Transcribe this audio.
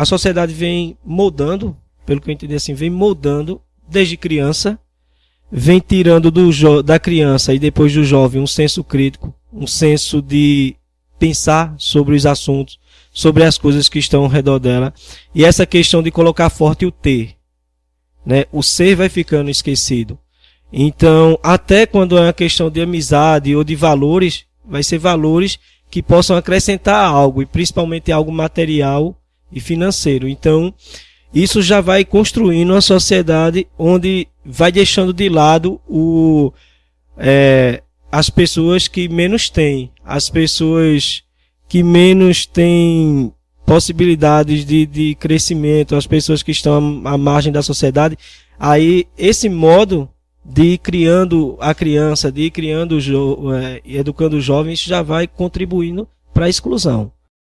a sociedade vem moldando, pelo que eu entendi assim, vem moldando desde criança, vem tirando do da criança e depois do jovem um senso crítico, um senso de pensar sobre os assuntos, sobre as coisas que estão ao redor dela. E essa questão de colocar forte o ter. Né? O ser vai ficando esquecido. Então, até quando é uma questão de amizade ou de valores, vai ser valores que possam acrescentar algo, e principalmente algo material e financeiro. Então, isso já vai construindo uma sociedade onde vai deixando de lado o, é, as pessoas que menos têm, as pessoas que menos têm possibilidades de, de crescimento, as pessoas que estão à margem da sociedade. Aí, esse modo de ir criando a criança, de ir criando, é, educando os jovens, já vai contribuindo para a exclusão.